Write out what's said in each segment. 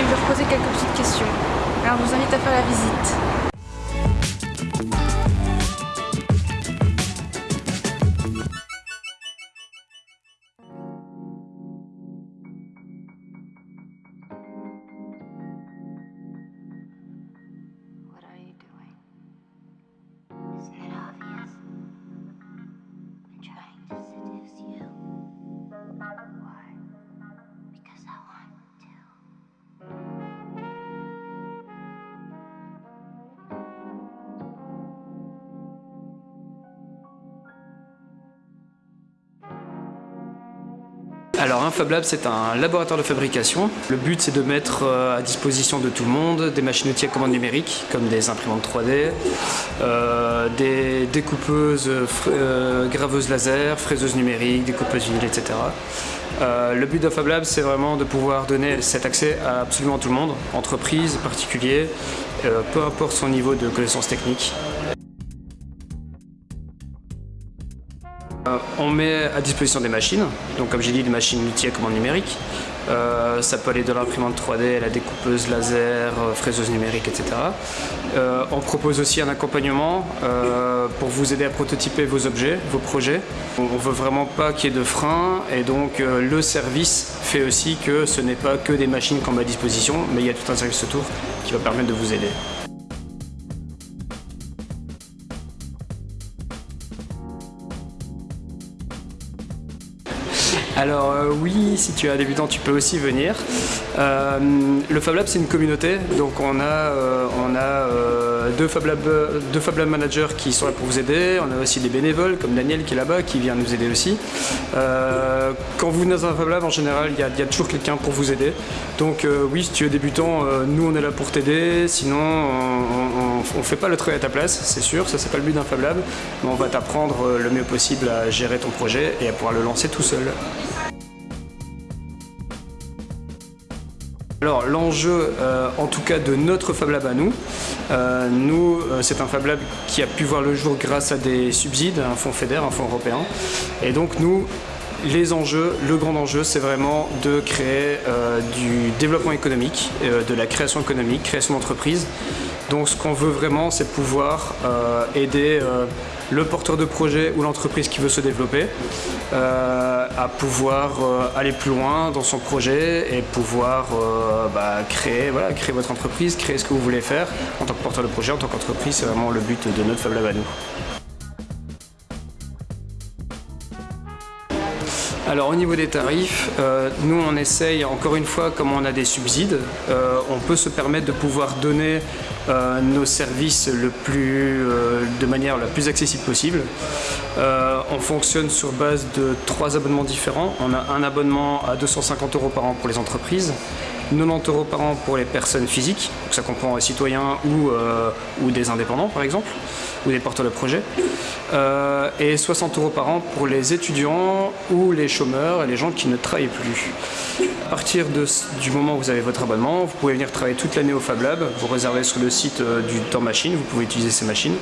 et leur poser quelques petites questions. Alors je vous invite à faire la visite. Alors un Fab Lab c'est un laboratoire de fabrication. Le but c'est de mettre euh, à disposition de tout le monde des machines outils à commande numérique comme des imprimantes 3D, euh, des découpeuses, euh, graveuses laser, fraiseuses numériques, découpeuses vinyle, etc. le but de Fab Lab c'est vraiment de pouvoir donner cet accès à absolument tout le monde, entreprises, particuliers, peu importe son niveau de connaissance technique. On met à disposition des machines, donc comme j'ai dit des machines multi à commande numérique. Euh, ça peut aller de l'imprimante 3D, la découpeuse laser, euh, fraiseuse numérique, etc. on propose aussi un accompagnement pour vous aider à prototyper vos objets, vos projets. On ne veut vraiment pas qu'il y ait de frein et donc le service fait aussi que ce n'est pas que des machines qu'on met à disposition, mais il y a tout un service autour qui va permettre de vous aider. Alors euh, oui, si tu es débutant, tu peux aussi venir. Euh, le Fab Lab, c'est une communauté, donc on a, euh, on a deux, Fab Lab, deux Fab Lab managers qui sont là pour vous aider. On a aussi des bénévoles, comme Daniel qui est là-bas, qui vient nous aider aussi. quand vous venez dans un Fab Lab, en général, il y, a toujours quelqu'un pour vous aider. Donc oui, si tu es débutant, nous on est là pour t'aider. Sinon, on ne fait pas le travail à ta place, c'est sûr, ça c'est pas le but d'un Fab Lab, mais on va t'apprendre le mieux possible à gérer ton projet et à pouvoir le lancer tout seul. Alors l'enjeu, euh, en tout cas de notre Fab Lab à nous, euh, nous euh, c'est un Fab Lab qui a pu voir le jour grâce à des subsides, un fonds FEDER, un fonds européen. Et donc nous, les enjeux, le grand enjeu, c'est vraiment de créer du développement économique, de la création économique, création d'entreprise. Donc ce qu'on veut vraiment, c'est pouvoir aider le porteur de projet ou l'entreprise qui veut se développer euh, à pouvoir euh, aller plus loin dans son projet et pouvoir euh, bah, créer, voilà, créer votre entreprise, créer ce que vous voulez faire en tant que porteur de projet, en tant qu'entreprise, c'est vraiment le but de notre Fab Lab à nous. Alors au niveau des tarifs, nous on essaye encore une fois, comme on a des subsides, on peut se permettre de pouvoir donner euh, nos services le plus, euh, de manière la plus accessible possible. Euh, on fonctionne sur base de trois abonnements différents. On a un abonnement à 250 euros par an pour les entreprises, 90 euros par an pour les personnes physiques, donc ça comprend les citoyens ou des indépendants par exemple, ou des porteurs de projets, et 60 euros par an pour les étudiants ou les chômeurs et les gens qui ne travaillent plus. À partir du moment où vous avez votre abonnement, vous pouvez venir travailler toute l'année au Fab Lab, vous réservez sur le site euh, du temps machine, vous pouvez utiliser ces machines.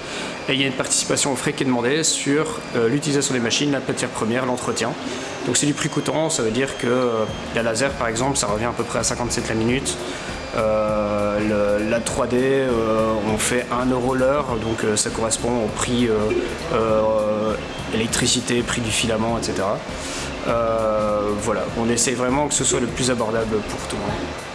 Et il y a une participation au frais qui est demandée sur euh, l'utilisation des machines, la matière première, l'entretien. Donc c'est du prix coûtant, ça veut dire que euh, la laser par exemple, ça revient à peu près à 57 la minute. La 3D, on fait 1 euro l'heure, donc ça correspond au prix électricité, prix du filament, etc. voilà, on essaie vraiment que ce soit le plus abordable pour tout le monde.